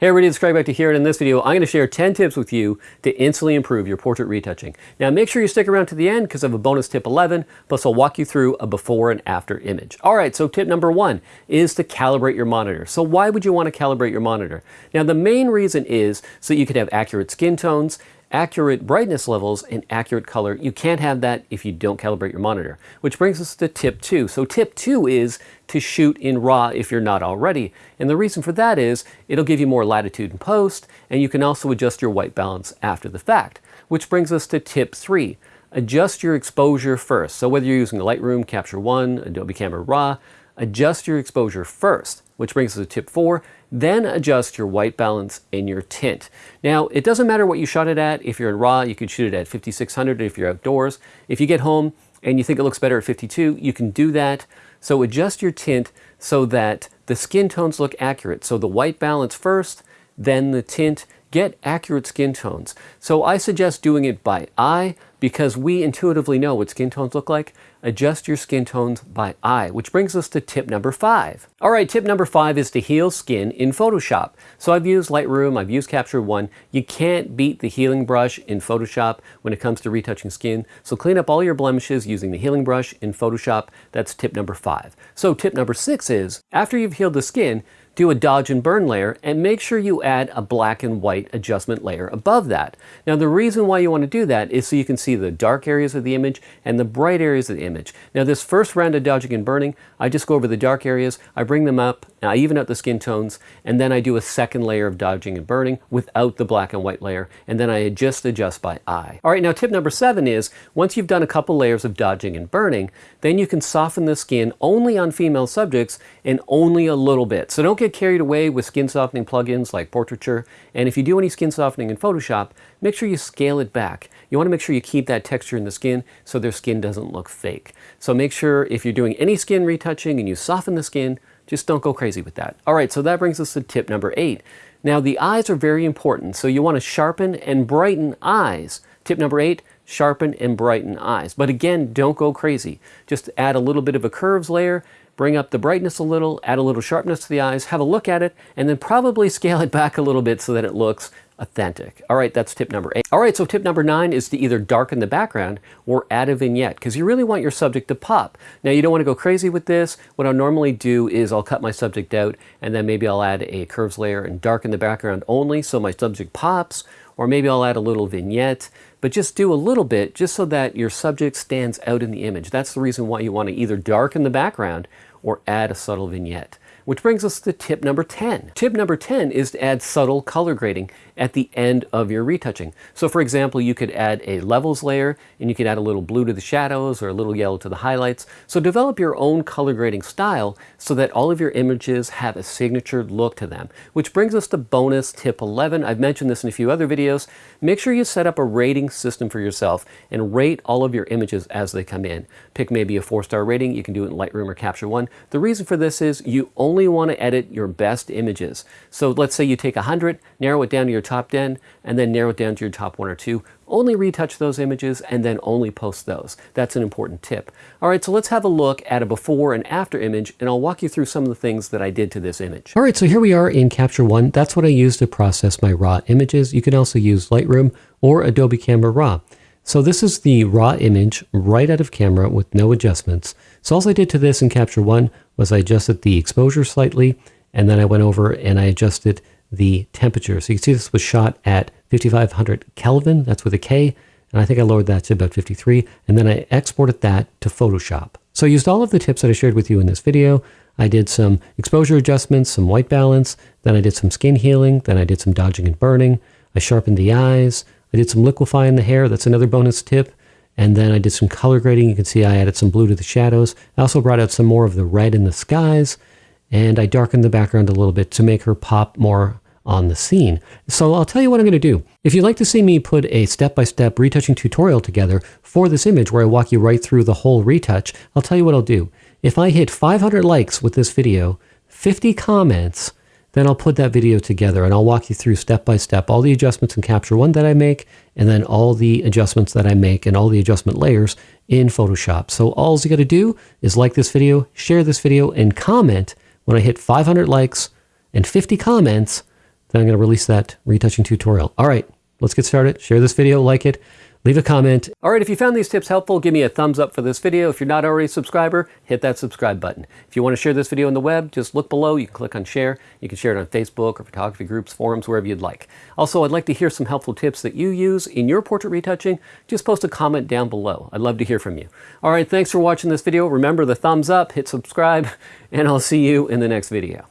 Hey everybody, it's Craig Beckta here, and in this video, I'm going to share 10 tips with you to instantly improve your portrait retouching. Now make sure you stick around to the end because I have a bonus tip 11, plus I'll walk you through a before and after image. Alright, so tip number one is to calibrate your monitor. So why would you want to calibrate your monitor? Now the main reason is so you can have accurate skin tones, accurate brightness levels and accurate color. You can't have that if you don't calibrate your monitor. Which brings us to tip two. So tip two is to shoot in RAW if you're not already. And the reason for that is it'll give you more latitude in post and you can also adjust your white balance after the fact. Which brings us to tip three. Adjust your exposure first. So whether you're using Lightroom, Capture One, Adobe Camera Raw, adjust your exposure first, which brings us to tip four, then adjust your white balance and your tint. Now, it doesn't matter what you shot it at. If you're in RAW, you can shoot it at 5600 if you're outdoors. If you get home and you think it looks better at 52, you can do that. So adjust your tint so that the skin tones look accurate. So the white balance first, then the tint, get accurate skin tones. So I suggest doing it by eye because we intuitively know what skin tones look like. Adjust your skin tones by eye, which brings us to tip number five. All right, tip number five is to heal skin in Photoshop. So I've used Lightroom, I've used Capture One. You can't beat the healing brush in Photoshop when it comes to retouching skin. So clean up all your blemishes using the healing brush in Photoshop. That's tip number five. So tip number six is, after you've healed the skin, do a dodge and burn layer and make sure you add a black and white adjustment layer above that. Now the reason why you want to do that is so you can see the dark areas of the image and the bright areas of the image. Now this first round of dodging and burning, I just go over the dark areas, I bring them up, I even out the skin tones, and then I do a second layer of dodging and burning without the black and white layer, and then I just adjust by eye. All right, now tip number seven is, once you've done a couple layers of dodging and burning, then you can soften the skin only on female subjects and only a little bit. So don't get carried away with skin softening plugins like Portraiture. And if you do any skin softening in Photoshop, make sure you scale it back. You want to make sure you keep that texture in the skin so their skin doesn't look fake. So make sure if you're doing any skin retouching and you soften the skin, just don't go crazy with that. All right, so that brings us to tip number eight. Now the eyes are very important, so you want to sharpen and brighten eyes. Tip number eight, sharpen and brighten eyes. But again, don't go crazy. Just add a little bit of a curves layer, bring up the brightness a little, add a little sharpness to the eyes, have a look at it, and then probably scale it back a little bit so that it looks authentic. All right, that's tip number eight. All right, so tip number nine is to either darken the background or add a vignette because you really want your subject to pop. Now you don't want to go crazy with this. What I'll normally do is I'll cut my subject out and then maybe I'll add a curves layer and darken the background only so my subject pops or maybe I'll add a little vignette but just do a little bit just so that your subject stands out in the image. That's the reason why you want to either darken the background or add a subtle vignette. Which brings us to tip number 10. Tip number 10 is to add subtle color grading at the end of your retouching. So for example, you could add a levels layer and you could add a little blue to the shadows or a little yellow to the highlights. So develop your own color grading style so that all of your images have a signature look to them. Which brings us to bonus tip 11. I've mentioned this in a few other videos. Make sure you set up a rating system for yourself and rate all of your images as they come in. Pick maybe a four-star rating. You can do it in Lightroom or Capture One. The reason for this is you only want to edit your best images. So let's say you take 100, narrow it down to your top 10 and then narrow it down to your top one or two. Only retouch those images and then only post those. That's an important tip. All right, so let's have a look at a before and after image and I'll walk you through some of the things that I did to this image. All right, so here we are in Capture One. That's what I use to process my raw images. You can also use Lightroom or Adobe Camera Raw. So this is the raw image right out of camera with no adjustments. So all I did to this in Capture One was I adjusted the exposure slightly and then I went over and I adjusted the temperature. So you can see this was shot at 5500 Kelvin, that's with a K, and I think I lowered that to about 53, and then I exported that to Photoshop. So I used all of the tips that I shared with you in this video. I did some exposure adjustments, some white balance, then I did some skin healing, then I did some dodging and burning, I sharpened the eyes, I did some liquefying the hair, that's another bonus tip, and then I did some color grading. You can see I added some blue to the shadows. I also brought out some more of the red in the skies, and I darkened the background a little bit to make her pop more on the scene. So I'll tell you what I'm going to do. If you'd like to see me put a step-by-step -step retouching tutorial together for this image where I walk you right through the whole retouch, I'll tell you what I'll do. If I hit 500 likes with this video, 50 comments, then I'll put that video together and I'll walk you through step by step all the adjustments in Capture One that I make and then all the adjustments that I make and all the adjustment layers in Photoshop. So all you got to do is like this video, share this video, and comment when I hit 500 likes and 50 comments then I'm going to release that retouching tutorial. All right, let's get started. Share this video, like it, leave a comment. All right, if you found these tips helpful, give me a thumbs up for this video. If you're not already a subscriber, hit that subscribe button. If you want to share this video on the web, just look below. You can click on share. You can share it on Facebook or photography groups, forums, wherever you'd like. Also, I'd like to hear some helpful tips that you use in your portrait retouching. Just post a comment down below. I'd love to hear from you. All right, thanks for watching this video. Remember the thumbs up, hit subscribe, and I'll see you in the next video.